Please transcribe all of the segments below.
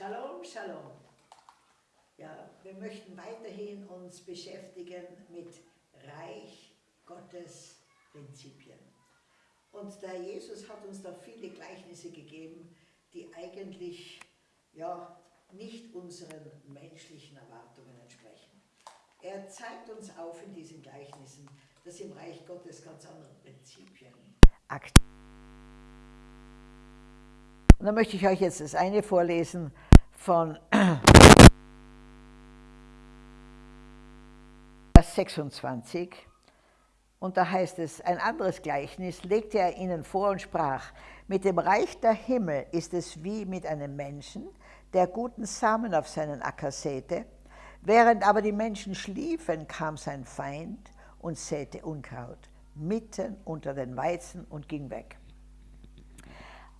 Shalom, Shalom. Ja, wir möchten weiterhin uns beschäftigen mit Reich Gottes Prinzipien. Und der Jesus hat uns da viele Gleichnisse gegeben, die eigentlich ja, nicht unseren menschlichen Erwartungen entsprechen. Er zeigt uns auf in diesen Gleichnissen, dass im Reich Gottes ganz andere Prinzipien aktiv Und dann möchte ich euch jetzt das eine vorlesen von Vers 26. Und da heißt es, ein anderes Gleichnis legte er ihnen vor und sprach, mit dem Reich der Himmel ist es wie mit einem Menschen, der guten Samen auf seinen Acker säte. Während aber die Menschen schliefen, kam sein Feind und säte Unkraut mitten unter den Weizen und ging weg.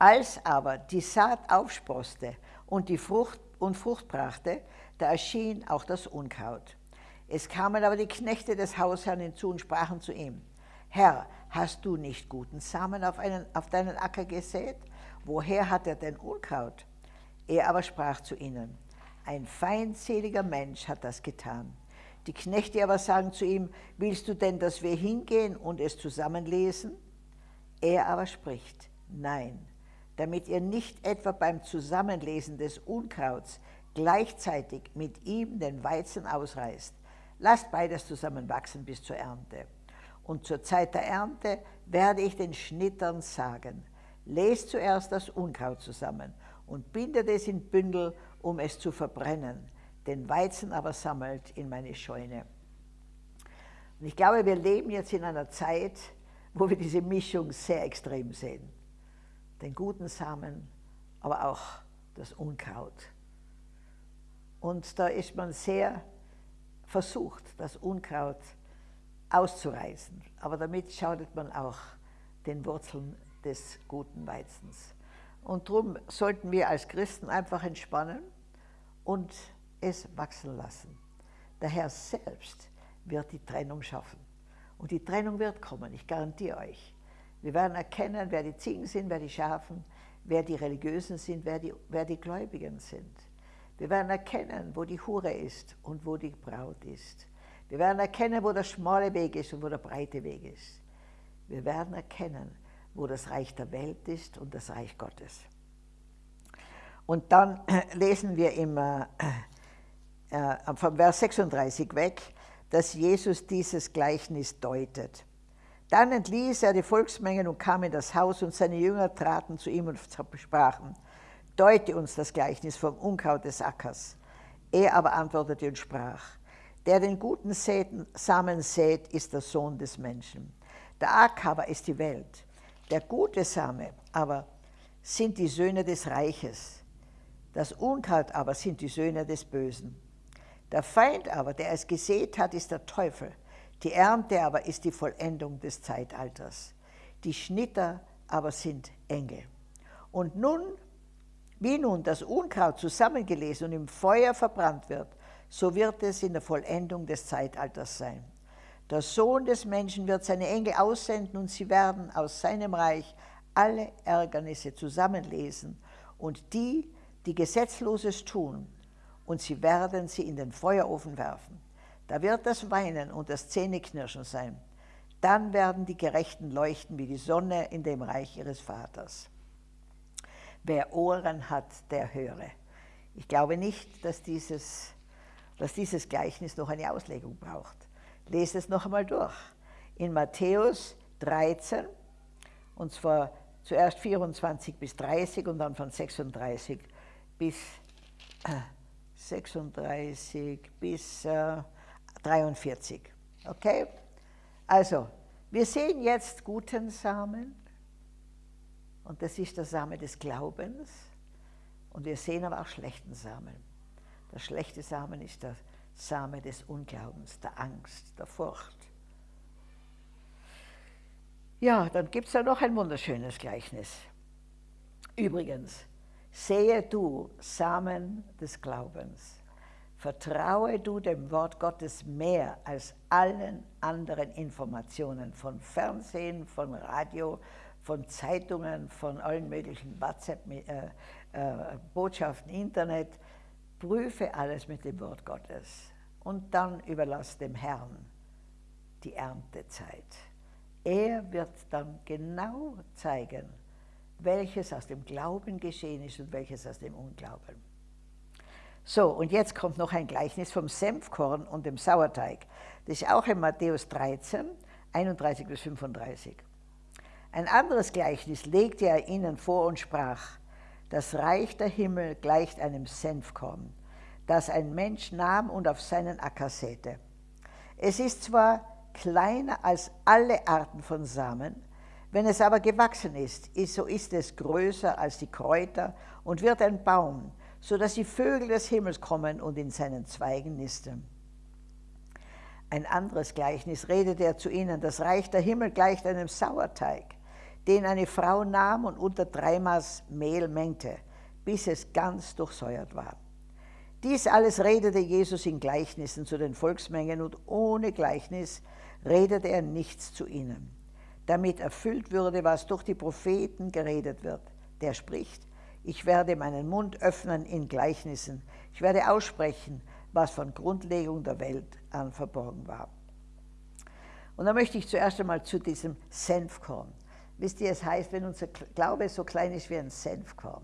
Als aber die Saat aufsproste und die Frucht und Frucht brachte, da erschien auch das Unkraut. Es kamen aber die Knechte des Hausherrn hinzu und sprachen zu ihm, Herr, hast du nicht guten Samen auf, einen, auf deinen Acker gesät? Woher hat er denn Unkraut? Er aber sprach zu ihnen, ein feindseliger Mensch hat das getan. Die Knechte aber sagen zu ihm, willst du denn, dass wir hingehen und es zusammenlesen? Er aber spricht, nein, damit ihr nicht etwa beim Zusammenlesen des Unkrauts gleichzeitig mit ihm den Weizen ausreißt. Lasst beides zusammen wachsen bis zur Ernte. Und zur Zeit der Ernte werde ich den Schnittern sagen, lest zuerst das Unkraut zusammen und bindet es in Bündel, um es zu verbrennen, den Weizen aber sammelt in meine Scheune. Und ich glaube, wir leben jetzt in einer Zeit, wo wir diese Mischung sehr extrem sehen. Den guten Samen, aber auch das Unkraut. Und da ist man sehr versucht, das Unkraut auszureißen. Aber damit schadet man auch den Wurzeln des guten Weizens. Und darum sollten wir als Christen einfach entspannen und es wachsen lassen. Der Herr selbst wird die Trennung schaffen. Und die Trennung wird kommen, ich garantiere euch. Wir werden erkennen, wer die Ziegen sind, wer die Schafen, wer die Religiösen sind, wer die, wer die Gläubigen sind. Wir werden erkennen, wo die Hure ist und wo die Braut ist. Wir werden erkennen, wo der schmale Weg ist und wo der breite Weg ist. Wir werden erkennen, wo das Reich der Welt ist und das Reich Gottes. Und dann lesen wir immer äh, vom Vers 36 weg, dass Jesus dieses Gleichnis deutet. Dann entließ er die Volksmengen und kam in das Haus und seine Jünger traten zu ihm und sprachen, deute uns das Gleichnis vom Unkraut des Ackers. Er aber antwortete und sprach, der den guten Samen sät, ist der Sohn des Menschen. Der Acker aber ist die Welt. Der gute Same aber sind die Söhne des Reiches. Das Unkraut aber sind die Söhne des Bösen. Der Feind aber, der es gesät hat, ist der Teufel. Die Ernte aber ist die Vollendung des Zeitalters. Die Schnitter aber sind Engel. Und nun, wie nun das Unkraut zusammengelesen und im Feuer verbrannt wird, so wird es in der Vollendung des Zeitalters sein. Der Sohn des Menschen wird seine Engel aussenden und sie werden aus seinem Reich alle Ärgernisse zusammenlesen und die, die Gesetzloses tun, und sie werden sie in den Feuerofen werfen. Da wird das Weinen und das Zähneknirschen sein. Dann werden die Gerechten leuchten wie die Sonne in dem Reich ihres Vaters. Wer Ohren hat, der höre. Ich glaube nicht, dass dieses, dass dieses Gleichnis noch eine Auslegung braucht. Lest es noch einmal durch. In Matthäus 13, und zwar zuerst 24 bis 30 und dann von 36 bis 36 bis äh, 43. Okay? Also, wir sehen jetzt guten Samen und das ist der Same des Glaubens und wir sehen aber auch schlechten Samen. Der schlechte Samen ist der Same des Unglaubens, der Angst, der Furcht. Ja, dann gibt es da noch ein wunderschönes Gleichnis. Übrigens, sehe du Samen des Glaubens. Vertraue du dem Wort Gottes mehr als allen anderen Informationen von Fernsehen, von Radio, von Zeitungen, von allen möglichen WhatsApp, äh, äh, Internet. Prüfe alles mit dem Wort Gottes und dann überlass dem Herrn die Erntezeit. Er wird dann genau zeigen, welches aus dem Glauben geschehen ist und welches aus dem Unglauben. So, und jetzt kommt noch ein Gleichnis vom Senfkorn und dem Sauerteig. Das ist auch in Matthäus 13, 31 bis 35. Ein anderes Gleichnis legte er ihnen vor und sprach, das Reich der Himmel gleicht einem Senfkorn, das ein Mensch nahm und auf seinen Acker säte. Es ist zwar kleiner als alle Arten von Samen, wenn es aber gewachsen ist, so ist es größer als die Kräuter und wird ein Baum, so dass die Vögel des Himmels kommen und in seinen Zweigen nisten. Ein anderes Gleichnis redete er zu ihnen, das Reich der Himmel gleicht einem Sauerteig, den eine Frau nahm und unter drei Maß Mehl mengte, bis es ganz durchsäuert war. Dies alles redete Jesus in Gleichnissen zu den Volksmengen und ohne Gleichnis redete er nichts zu ihnen, damit erfüllt würde, was durch die Propheten geredet wird. Der spricht, ich werde meinen Mund öffnen in Gleichnissen, ich werde aussprechen, was von Grundlegung der Welt an verborgen war. Und da möchte ich zuerst einmal zu diesem Senfkorn. Wisst ihr, es heißt, wenn unser Glaube so klein ist wie ein Senfkorn.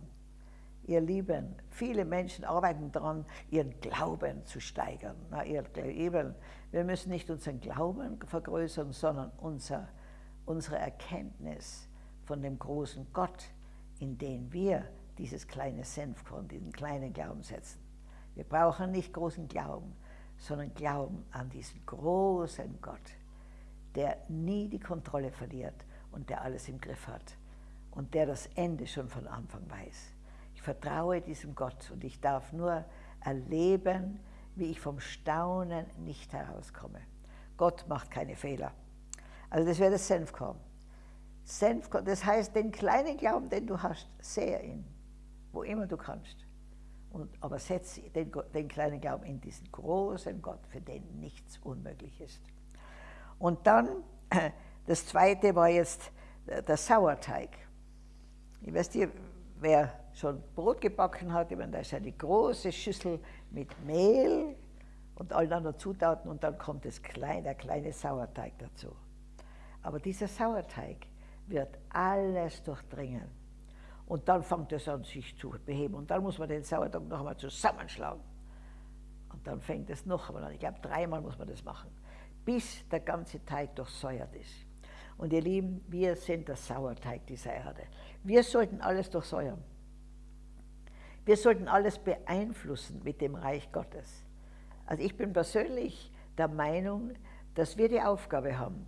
Ihr Lieben, viele Menschen arbeiten daran, ihren Glauben zu steigern. Na, ihr Lieben, wir müssen nicht unseren Glauben vergrößern, sondern unser, unsere Erkenntnis von dem großen Gott, in den wir dieses kleine Senfkorn, diesen kleinen Glauben setzen. Wir brauchen nicht großen Glauben, sondern Glauben an diesen großen Gott, der nie die Kontrolle verliert und der alles im Griff hat und der das Ende schon von Anfang weiß. Ich vertraue diesem Gott und ich darf nur erleben, wie ich vom Staunen nicht herauskomme. Gott macht keine Fehler. Also das wäre das Senfkorn. Senfkorn, das heißt, den kleinen Glauben, den du hast, sehe ihn, wo immer du kannst. Und, aber setze den, den kleinen Glauben in diesen großen Gott, für den nichts unmöglich ist. Und dann, das zweite war jetzt der Sauerteig. Ich weiß nicht, wer schon Brot gebacken hat, ich meine, da ist eine große Schüssel mit Mehl und allen anderen Zutaten und dann kommt das kleine, der kleine Sauerteig dazu. Aber dieser Sauerteig wird alles durchdringen. Und dann fängt es an, sich zu beheben. Und dann muss man den Sauerteig noch einmal zusammenschlagen. Und dann fängt es noch einmal an. Ich glaube, dreimal muss man das machen, bis der ganze Teig durchsäuert ist. Und ihr Lieben, wir sind der Sauerteig dieser Erde. Wir sollten alles durchsäuern. Wir sollten alles beeinflussen mit dem Reich Gottes. Also ich bin persönlich der Meinung, dass wir die Aufgabe haben,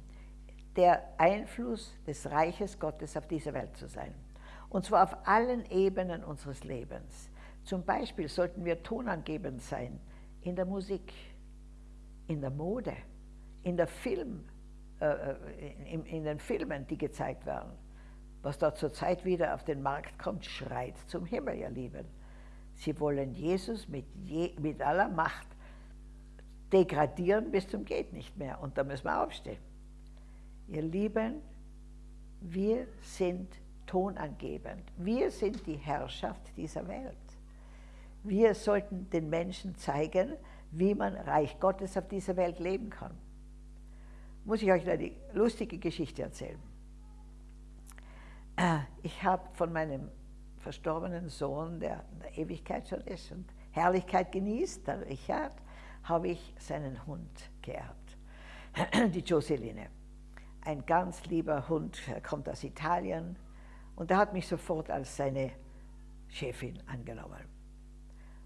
der Einfluss des Reiches Gottes auf diese Welt zu sein. Und zwar auf allen Ebenen unseres Lebens. Zum Beispiel sollten wir tonangebend sein in der Musik, in der Mode, in der Film, äh, äh in, in den Filmen, die gezeigt werden. Was da zurzeit wieder auf den Markt kommt, schreit zum Himmel, ihr Lieben. Sie wollen Jesus mit, je, mit aller Macht degradieren bis zum geht nicht mehr. Und da müssen wir aufstehen. Ihr Lieben, wir sind tonangebend. Wir sind die Herrschaft dieser Welt. Wir sollten den Menschen zeigen, wie man Reich Gottes auf dieser Welt leben kann. Muss ich euch eine lustige Geschichte erzählen. Äh, ich habe von meinem verstorbenen Sohn, der in der Ewigkeit schon ist und Herrlichkeit genießt, der Richard, habe ich seinen Hund geerbt, die Joseline. Ein ganz lieber Hund, kommt aus Italien und er hat mich sofort als seine Chefin angenommen.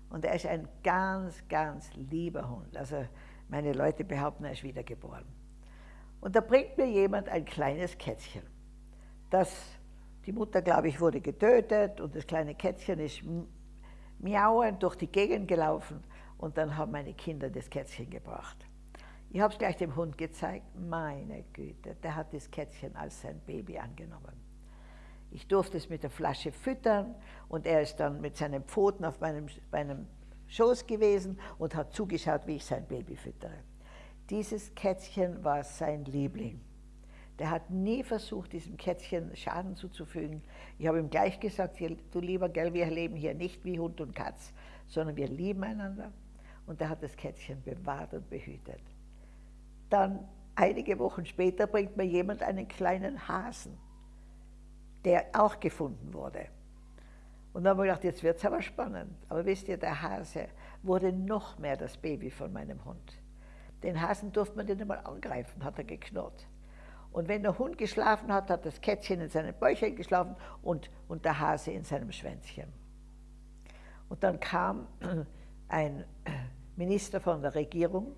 Und er ist ein ganz, ganz lieber Hund. Also meine Leute behaupten, er ist wiedergeboren. Und da bringt mir jemand ein kleines Kätzchen, das die Mutter, glaube ich, wurde getötet und das kleine Kätzchen ist miauend durch die Gegend gelaufen und dann haben meine Kinder das Kätzchen gebracht. Ich habe es gleich dem Hund gezeigt. Meine Güte, der hat das Kätzchen als sein Baby angenommen. Ich durfte es mit der Flasche füttern und er ist dann mit seinen Pfoten auf meinem, meinem Schoß gewesen und hat zugeschaut, wie ich sein Baby füttere. Dieses Kätzchen war sein Liebling. Der hat nie versucht, diesem Kätzchen Schaden zuzufügen. Ich habe ihm gleich gesagt, du lieber Gell, wir leben hier nicht wie Hund und Katz, sondern wir lieben einander. Und er hat das Kätzchen bewahrt und behütet. Dann, einige Wochen später, bringt mir jemand einen kleinen Hasen, der auch gefunden wurde. Und dann habe ich gedacht, jetzt wird es aber spannend. Aber wisst ihr, der Hase wurde noch mehr das Baby von meinem Hund. Den Hasen durfte man nicht einmal angreifen, hat er geknurrt. Und wenn der Hund geschlafen hat, hat das Kätzchen in seinem Bäuchchen geschlafen und, und der Hase in seinem Schwänzchen. Und dann kam ein Minister von der Regierung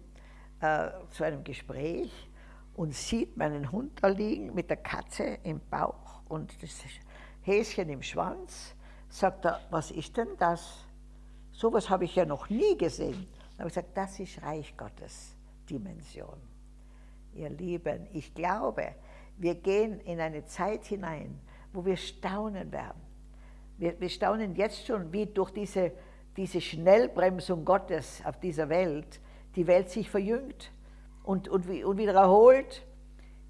äh, zu einem Gespräch und sieht meinen Hund da liegen mit der Katze im Bauch und das Häschen im Schwanz. Sagt er, was ist denn das? Sowas habe ich ja noch nie gesehen. Dann habe ich gesagt, das ist Reich Gottes Dimension. Ihr Lieben, ich glaube, wir gehen in eine Zeit hinein, wo wir staunen werden. Wir, wir staunen jetzt schon, wie durch diese, diese Schnellbremsung Gottes auf dieser Welt die Welt sich verjüngt und, und, und wieder erholt.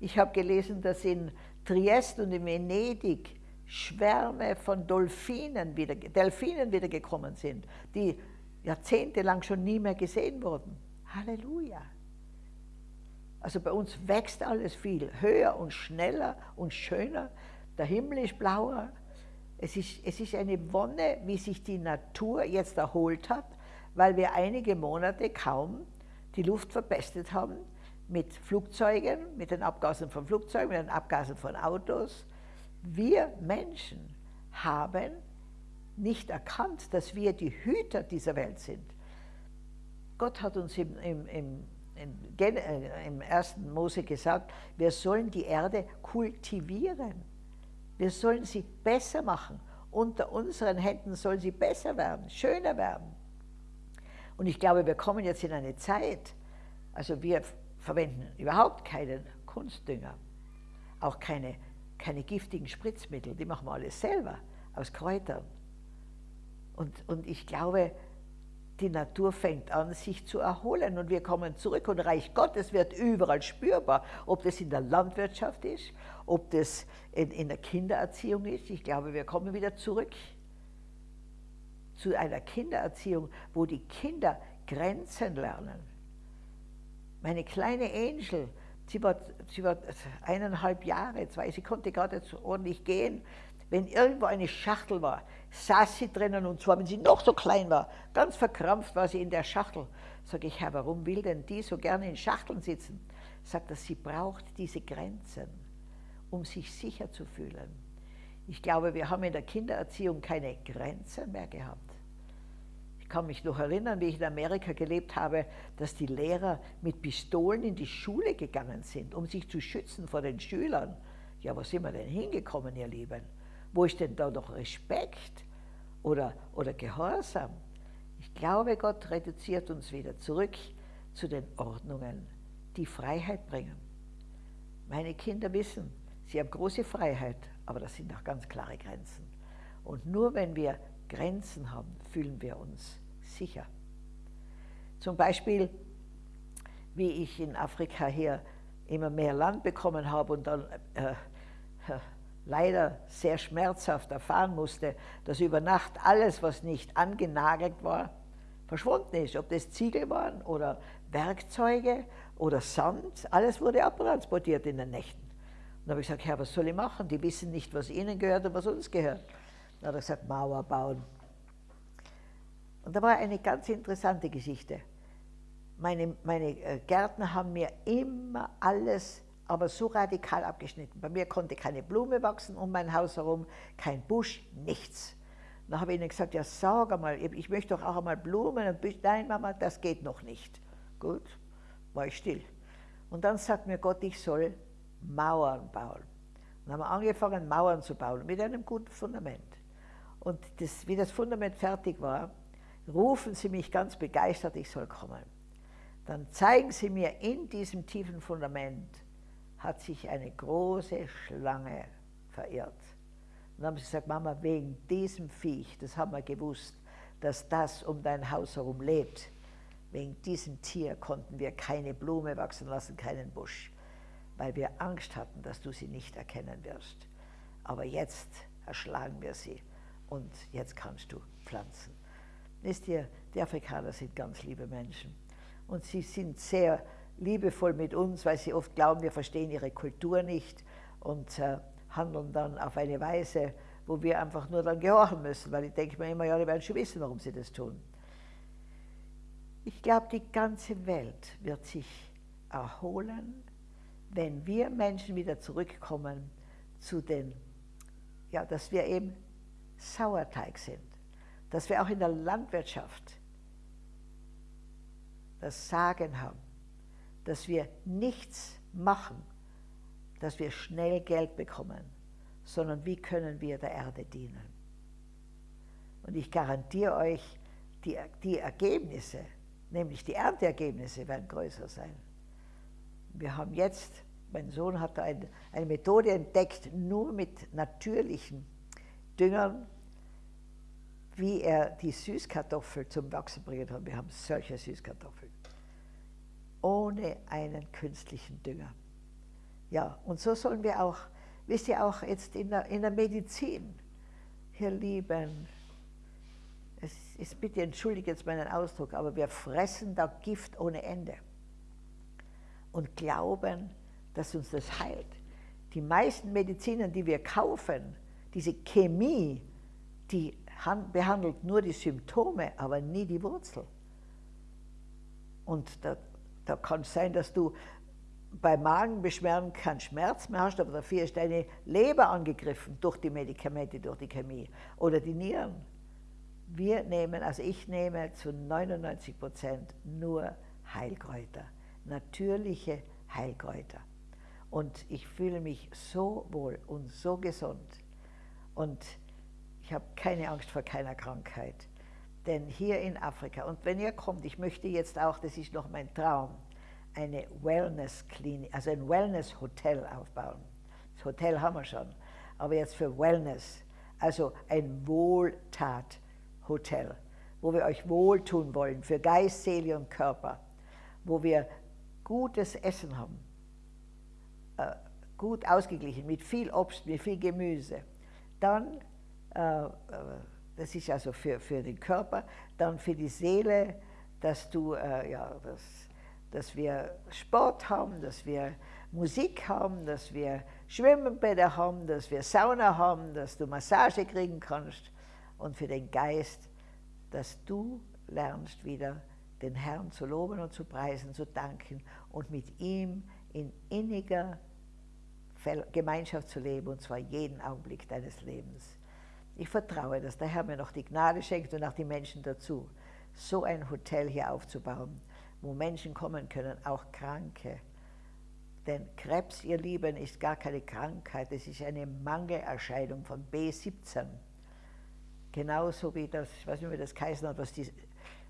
Ich habe gelesen, dass in Triest und in Venedig Schwärme von Delfinen wieder, Delfinen wieder sind, die jahrzehntelang schon nie mehr gesehen wurden. Halleluja. Also bei uns wächst alles viel höher und schneller und schöner. Der Himmel ist blauer. Es ist, es ist eine Wonne, wie sich die Natur jetzt erholt hat, weil wir einige Monate kaum die Luft verpestet haben mit Flugzeugen, mit den Abgasen von Flugzeugen, mit den Abgasen von Autos. Wir Menschen haben nicht erkannt, dass wir die Hüter dieser Welt sind. Gott hat uns im, im, im, im ersten Mose gesagt, wir sollen die Erde kultivieren. Wir sollen sie besser machen. Unter unseren Händen soll sie besser werden, schöner werden. Und ich glaube, wir kommen jetzt in eine Zeit, also wir verwenden überhaupt keinen Kunstdünger, auch keine, keine giftigen Spritzmittel, die machen wir alles selber aus Kräutern. Und, und ich glaube, die Natur fängt an, sich zu erholen und wir kommen zurück und Reich Gottes wird überall spürbar, ob das in der Landwirtschaft ist, ob das in, in der Kindererziehung ist. Ich glaube, wir kommen wieder zurück zu einer Kindererziehung, wo die Kinder Grenzen lernen. Meine kleine Angel, sie war, sie war eineinhalb Jahre, zwei, sie konnte gerade ordentlich gehen. Wenn irgendwo eine Schachtel war, saß sie drinnen und zwar, wenn sie noch so klein war, ganz verkrampft war sie in der Schachtel. Sag ich, Herr, warum will denn die so gerne in Schachteln sitzen? Sagt er, sie braucht diese Grenzen, um sich sicher zu fühlen. Ich glaube, wir haben in der Kindererziehung keine Grenzen mehr gehabt. Kann mich noch erinnern, wie ich in Amerika gelebt habe, dass die Lehrer mit Pistolen in die Schule gegangen sind, um sich zu schützen vor den Schülern. Ja, wo sind wir denn hingekommen, ihr Lieben? Wo ist denn da noch Respekt oder, oder Gehorsam? Ich glaube, Gott reduziert uns wieder zurück zu den Ordnungen, die Freiheit bringen. Meine Kinder wissen, sie haben große Freiheit, aber das sind auch ganz klare Grenzen. Und nur wenn wir Grenzen haben, fühlen wir uns sicher. Zum Beispiel, wie ich in Afrika hier immer mehr Land bekommen habe und dann äh, äh, leider sehr schmerzhaft erfahren musste, dass über Nacht alles, was nicht angenagelt war, verschwunden ist. Ob das Ziegel waren oder Werkzeuge oder Sand, alles wurde abtransportiert in den Nächten. Und da habe ich gesagt, Herr, was soll ich machen? Die wissen nicht, was ihnen gehört und was uns gehört. Dann hat er gesagt, Mauer bauen. Und da war eine ganz interessante Geschichte. Meine, meine äh, Gärtner haben mir immer alles, aber so radikal abgeschnitten. Bei mir konnte keine Blume wachsen um mein Haus herum, kein Busch, nichts. Dann habe ich ihnen gesagt, ja sag einmal, ich möchte doch auch einmal Blumen und Büsche. Nein Mama, das geht noch nicht. Gut, war ich still. Und dann sagt mir Gott, ich soll Mauern bauen. Dann haben wir angefangen, Mauern zu bauen, mit einem guten Fundament. Und das, wie das Fundament fertig war, rufen Sie mich ganz begeistert, ich soll kommen. Dann zeigen Sie mir, in diesem tiefen Fundament hat sich eine große Schlange verirrt. Und dann haben sie gesagt, Mama, wegen diesem Viech, das haben wir gewusst, dass das um dein Haus herum lebt. Wegen diesem Tier konnten wir keine Blume wachsen lassen, keinen Busch. weil wir Angst hatten, dass du sie nicht erkennen wirst. Aber jetzt erschlagen wir sie und jetzt kannst du pflanzen. Wisst ihr, die Afrikaner sind ganz liebe Menschen und sie sind sehr liebevoll mit uns, weil sie oft glauben, wir verstehen ihre Kultur nicht und äh, handeln dann auf eine Weise, wo wir einfach nur dann gehorchen müssen, weil ich denke mir immer, ja, die werden schon wissen, warum sie das tun. Ich glaube, die ganze Welt wird sich erholen, wenn wir Menschen wieder zurückkommen zu den, ja, dass wir eben Sauerteig sind, dass wir auch in der Landwirtschaft das Sagen haben, dass wir nichts machen, dass wir schnell Geld bekommen, sondern wie können wir der Erde dienen. Und ich garantiere euch, die, die Ergebnisse, nämlich die Ernteergebnisse werden größer sein. Wir haben jetzt, mein Sohn hat ein, eine Methode entdeckt, nur mit natürlichen Düngern, wie er die Süßkartoffel zum Wachsen bringen kann. Wir haben solche Süßkartoffeln. Ohne einen künstlichen Dünger. Ja, und so sollen wir auch, wisst ihr auch jetzt in der, in der Medizin, ihr Lieben, es ist, bitte entschuldige jetzt meinen Ausdruck, aber wir fressen da Gift ohne Ende und glauben, dass uns das heilt. Die meisten Mediziner, die wir kaufen, diese Chemie, die behandelt nur die Symptome, aber nie die Wurzel. Und da, da kann es sein, dass du bei Magenbeschwerden keinen Schmerz mehr hast, aber dafür ist deine Leber angegriffen durch die Medikamente, durch die Chemie oder die Nieren. Wir nehmen, also ich nehme zu 99 Prozent nur Heilkräuter, natürliche Heilkräuter. Und ich fühle mich so wohl und so gesund. Und ich habe keine Angst vor keiner Krankheit. Denn hier in Afrika, und wenn ihr kommt, ich möchte jetzt auch, das ist noch mein Traum, eine Wellness-Klinik, also ein Wellness-Hotel aufbauen. Das Hotel haben wir schon, aber jetzt für Wellness, also ein Wohltat-Hotel, wo wir euch wohltun wollen, für Geist, Seele und Körper, wo wir gutes Essen haben, äh, gut ausgeglichen, mit viel Obst, mit viel Gemüse. Dann, das ist also für, für den Körper, dann für die Seele, dass du, äh, ja, das, dass wir Sport haben, dass wir Musik haben, dass wir Schwimmbäder haben, dass wir Sauna haben, dass du Massage kriegen kannst und für den Geist, dass du lernst wieder den Herrn zu loben und zu preisen, zu danken und mit ihm in inniger Gemeinschaft zu leben, und zwar jeden Augenblick deines Lebens. Ich vertraue, dass der Herr mir noch die Gnade schenkt und auch die Menschen dazu, so ein Hotel hier aufzubauen, wo Menschen kommen können, auch Kranke. Denn Krebs, ihr Lieben, ist gar keine Krankheit, es ist eine Mangelerscheinung von B17. Genauso wie das, ich weiß nicht, wie das geheißen hat, was die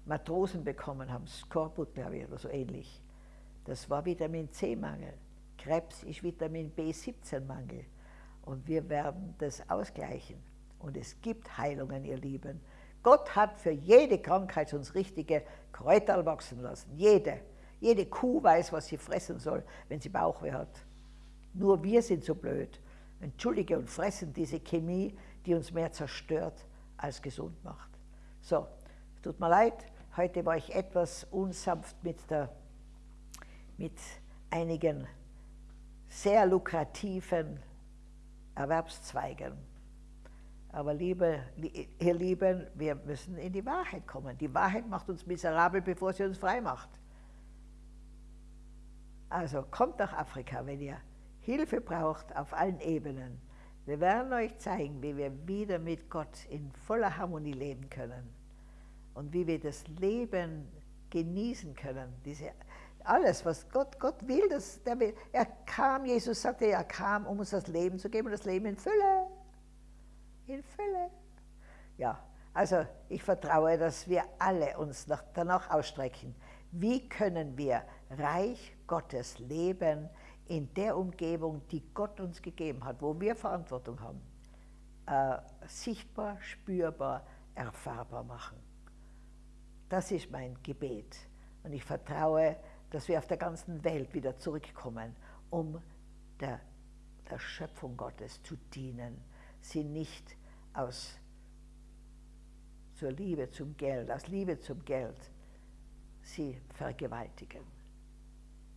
Matrosen bekommen haben, Skorbut, glaube ich, oder so ähnlich. Das war Vitamin C-Mangel. Krebs ist Vitamin B17-Mangel. Und wir werden das ausgleichen. Und es gibt Heilungen, ihr Lieben. Gott hat für jede Krankheit uns richtige Kräuter wachsen lassen. Jede. Jede Kuh weiß, was sie fressen soll, wenn sie Bauchweh hat. Nur wir sind so blöd. Entschuldige und fressen diese Chemie, die uns mehr zerstört als gesund macht. So, tut mir leid, heute war ich etwas unsanft mit, der, mit einigen sehr lukrativen Erwerbszweigen. Aber liebe, ihr Lieben, wir müssen in die Wahrheit kommen. Die Wahrheit macht uns miserabel, bevor sie uns frei macht. Also kommt nach Afrika, wenn ihr Hilfe braucht auf allen Ebenen. Wir werden euch zeigen, wie wir wieder mit Gott in voller Harmonie leben können und wie wir das Leben genießen können. Diese, alles, was Gott, Gott will, das, will. Er kam, Jesus sagte, er kam, um uns das Leben zu geben und das Leben in Fülle in Fülle. Ja, also ich vertraue, dass wir alle uns noch danach ausstrecken. Wie können wir Reich Gottes leben in der Umgebung, die Gott uns gegeben hat, wo wir Verantwortung haben, äh, sichtbar, spürbar, erfahrbar machen. Das ist mein Gebet. Und ich vertraue, dass wir auf der ganzen Welt wieder zurückkommen, um der, der Schöpfung Gottes zu dienen, sie nicht aus zur Liebe zum Geld, aus Liebe zum Geld, sie vergewaltigen.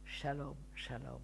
Shalom, Shalom.